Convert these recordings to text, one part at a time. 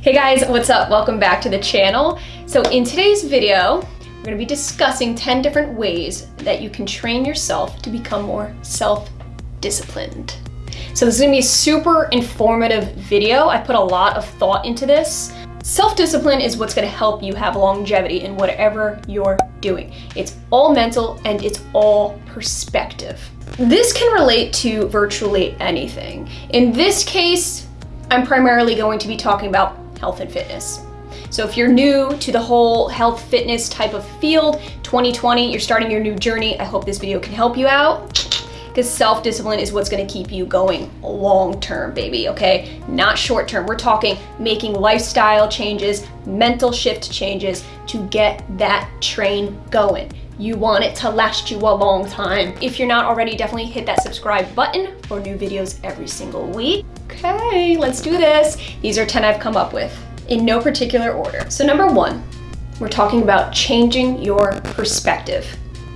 Hey guys, what's up? Welcome back to the channel. So in today's video, we're gonna be discussing 10 different ways that you can train yourself to become more self-disciplined. So this is gonna be a super informative video. I put a lot of thought into this. Self-discipline is what's gonna help you have longevity in whatever you're doing. It's all mental and it's all perspective. This can relate to virtually anything. In this case, I'm primarily going to be talking about health and fitness. So if you're new to the whole health fitness type of field, 2020, you're starting your new journey, I hope this video can help you out because self-discipline is what's gonna keep you going long-term, baby, okay? Not short-term. We're talking making lifestyle changes, mental shift changes to get that train going. You want it to last you a long time. If you're not already, definitely hit that subscribe button for new videos every single week. Okay, let's do this. These are 10 I've come up with in no particular order. So number one, we're talking about changing your perspective.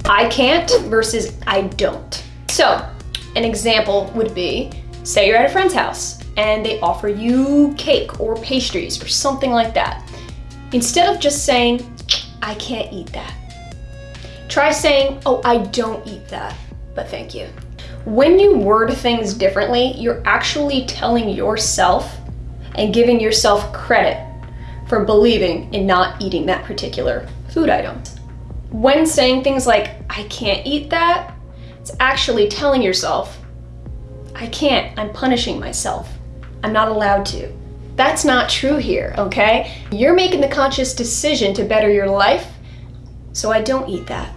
I can't versus I don't. So an example would be, say you're at a friend's house and they offer you cake or pastries or something like that. Instead of just saying, I can't eat that, try saying, oh, I don't eat that, but thank you. When you word things differently, you're actually telling yourself and giving yourself credit for believing in not eating that particular food item. When saying things like, I can't eat that, it's actually telling yourself, I can't, I'm punishing myself. I'm not allowed to. That's not true here, okay? You're making the conscious decision to better your life, so I don't eat that.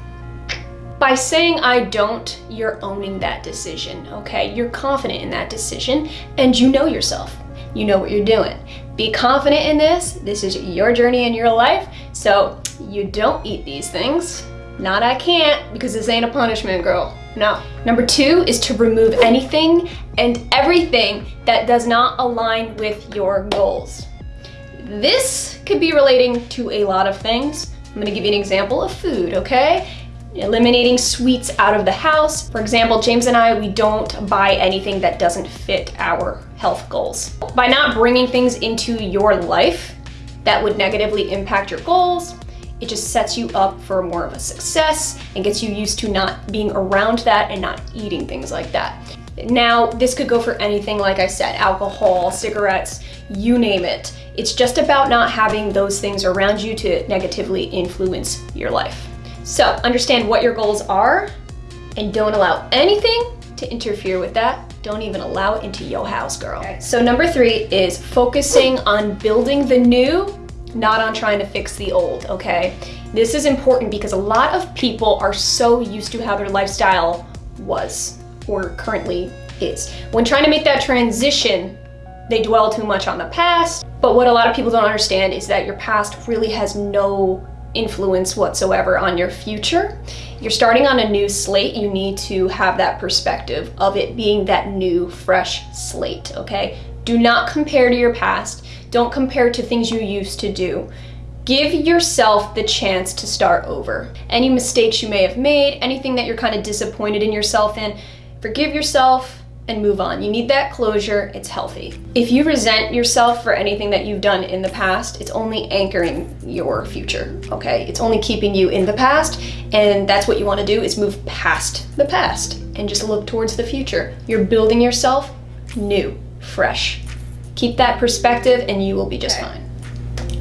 By saying I don't, you're owning that decision, okay? You're confident in that decision and you know yourself. You know what you're doing. Be confident in this. This is your journey in your life. So you don't eat these things. Not I can't because this ain't a punishment, girl. No. Number two is to remove anything and everything that does not align with your goals. This could be relating to a lot of things. I'm gonna give you an example of food, okay? Eliminating sweets out of the house. For example, James and I, we don't buy anything that doesn't fit our health goals. By not bringing things into your life that would negatively impact your goals, it just sets you up for more of a success and gets you used to not being around that and not eating things like that. Now, this could go for anything, like I said, alcohol, cigarettes, you name it. It's just about not having those things around you to negatively influence your life. So understand what your goals are and don't allow anything to interfere with that. Don't even allow it into your house, girl. Okay. So number three is focusing on building the new not on trying to fix the old, okay? This is important because a lot of people are so used to how their lifestyle was or currently is. When trying to make that transition, they dwell too much on the past, but what a lot of people don't understand is that your past really has no influence whatsoever on your future. You're starting on a new slate, you need to have that perspective of it being that new, fresh slate, okay? Do not compare to your past. Don't compare to things you used to do. Give yourself the chance to start over. Any mistakes you may have made, anything that you're kind of disappointed in yourself in, forgive yourself and move on. You need that closure, it's healthy. If you resent yourself for anything that you've done in the past, it's only anchoring your future, okay? It's only keeping you in the past, and that's what you wanna do is move past the past and just look towards the future. You're building yourself new, fresh. Keep that perspective and you will be just fine.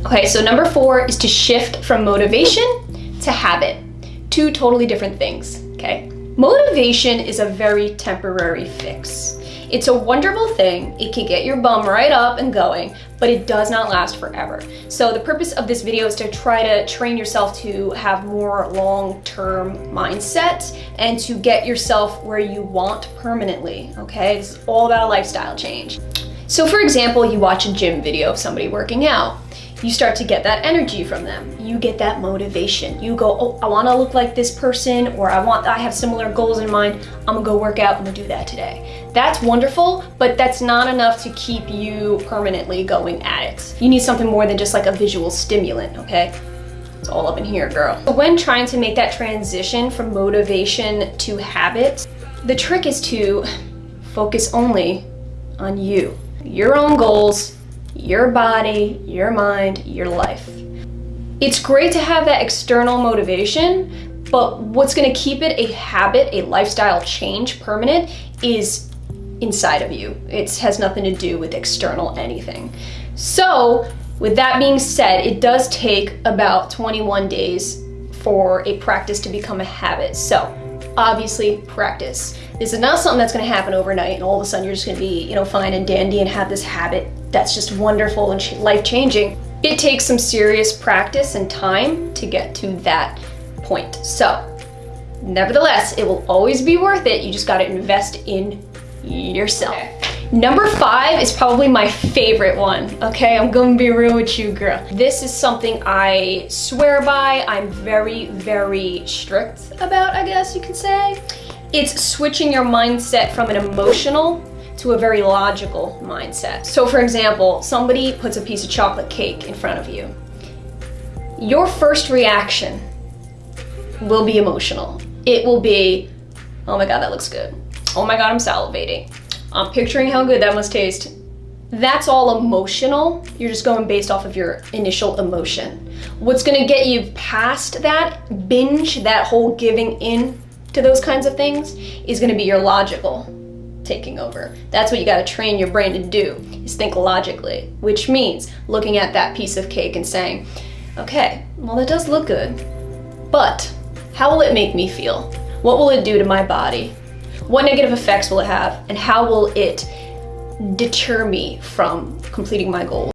Okay, so number four is to shift from motivation to habit. Two totally different things, okay? Motivation is a very temporary fix. It's a wonderful thing. It can get your bum right up and going, but it does not last forever. So the purpose of this video is to try to train yourself to have more long-term mindset and to get yourself where you want permanently, okay? It's all about a lifestyle change. So for example, you watch a gym video of somebody working out. You start to get that energy from them. You get that motivation. You go, oh, I wanna look like this person or I want, I have similar goals in mind. I'm gonna go work out, I'm gonna do that today. That's wonderful, but that's not enough to keep you permanently going at it. You need something more than just like a visual stimulant, okay? It's all up in here, girl. When trying to make that transition from motivation to habit, the trick is to focus only on you, your own goals, your body, your mind, your life. It's great to have that external motivation, but what's gonna keep it a habit, a lifestyle change permanent is inside of you. It has nothing to do with external anything. So, with that being said, it does take about 21 days for a practice to become a habit. So, obviously, practice. This is not something that's gonna happen overnight and all of a sudden you're just gonna be, you know, fine and dandy and have this habit that's just wonderful and life changing. It takes some serious practice and time to get to that point. So, nevertheless, it will always be worth it. You just got to invest in yourself. Number five is probably my favorite one. Okay, I'm gonna be real with you, girl. This is something I swear by. I'm very, very strict about, I guess you could say. It's switching your mindset from an emotional to a very logical mindset. So for example, somebody puts a piece of chocolate cake in front of you. Your first reaction will be emotional. It will be, oh my God, that looks good. Oh my God, I'm salivating. I'm picturing how good that must taste. That's all emotional. You're just going based off of your initial emotion. What's gonna get you past that binge, that whole giving in to those kinds of things, is gonna be your logical taking over. That's what you gotta train your brain to do, is think logically, which means looking at that piece of cake and saying, okay, well, that does look good, but how will it make me feel? What will it do to my body? What negative effects will it have? And how will it deter me from completing my goals?